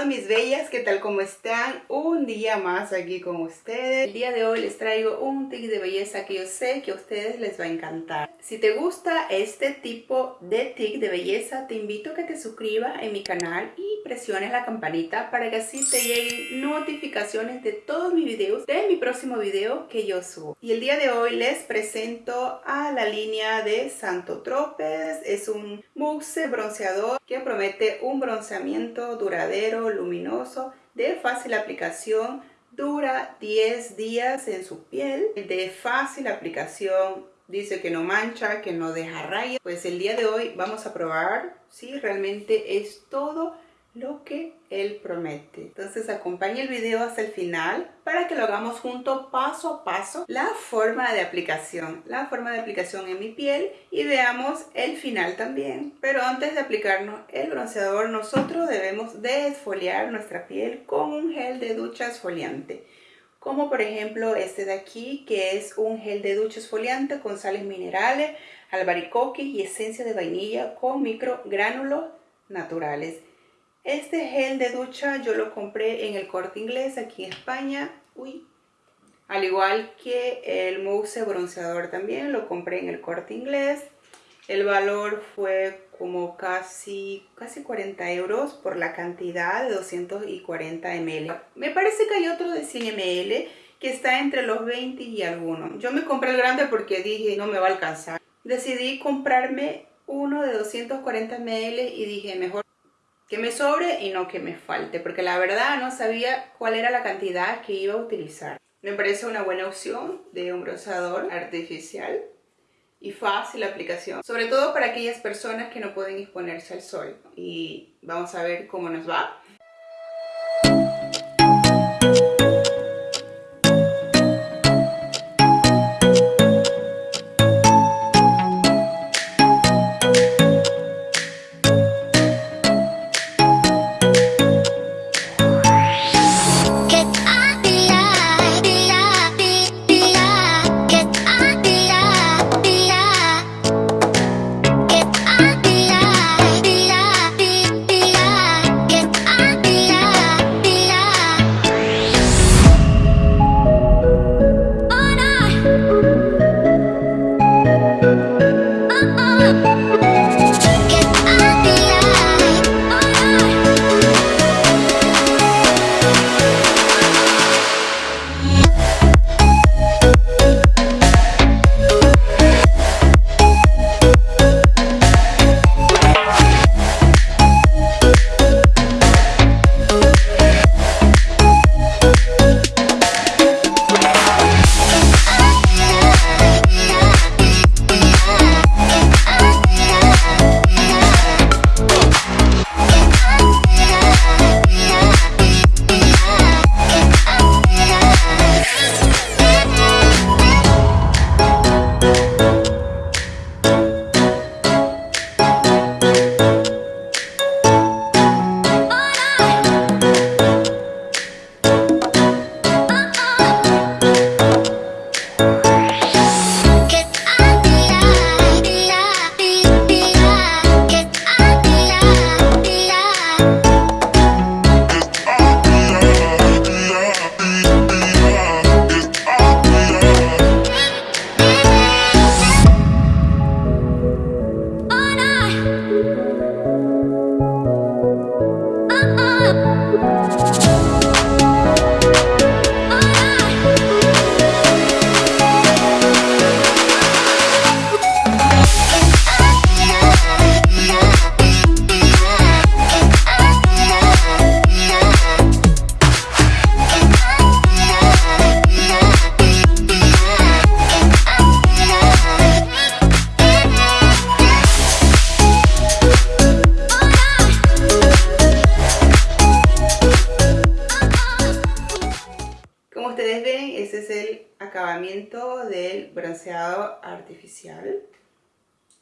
todas mis bellas, ¿qué tal? ¿Cómo están? Un día más aquí con ustedes. El día de hoy les traigo un tic de belleza que yo sé que a ustedes les va a encantar. Si te gusta este tipo de tic de belleza, te invito a que te suscribas en mi canal y presiones la campanita para que así te lleguen notificaciones de todos mis videos, de mi próximo video que yo subo. Y el día de hoy les presento a la línea de Santo Tropez. Es un mousse bronceador que promete un bronceamiento duradero, luminoso, de fácil aplicación, dura 10 días en su piel, de fácil aplicación, dice que no mancha, que no deja rayas. Pues el día de hoy vamos a probar si realmente es todo lo que él promete. Entonces acompañe el video hasta el final para que lo hagamos junto paso a paso la forma de aplicación, la forma de aplicación en mi piel y veamos el final también. Pero antes de aplicarnos el bronceador nosotros debemos de esfoliar nuestra piel con un gel de ducha esfoliante como por ejemplo este de aquí que es un gel de ducha esfoliante con sales minerales, albaricoque y esencia de vainilla con microgránulos naturales. Este gel de ducha yo lo compré en el Corte Inglés aquí en España. Uy. Al igual que el mousse bronceador también lo compré en el Corte Inglés. El valor fue como casi, casi 40 euros por la cantidad de 240 ml. Me parece que hay otro de 100 ml que está entre los 20 y alguno. Yo me compré el grande porque dije no me va a alcanzar. Decidí comprarme uno de 240 ml y dije mejor que me sobre y no que me falte, porque la verdad no sabía cuál era la cantidad que iba a utilizar. Me parece una buena opción de un bronceador artificial y fácil aplicación, sobre todo para aquellas personas que no pueden exponerse al sol. Y vamos a ver cómo nos va. Acabamiento del bronceado artificial.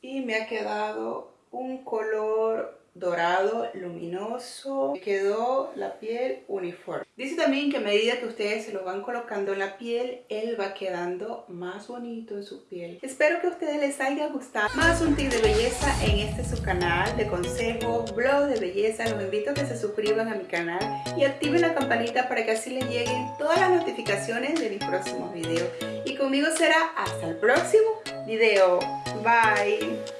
Y me ha quedado un color dorado luminoso quedó la piel uniforme. Dice también que a medida que ustedes se lo van colocando en la piel él va quedando más bonito en su piel. Espero que a ustedes les haya gustado. Más un tip de belleza en este su canal de consejos blog de belleza. Los invito a que se suscriban a mi canal y activen la campanita para que así les lleguen todas las notificaciones de mis próximos videos. Y conmigo será hasta el próximo video. Bye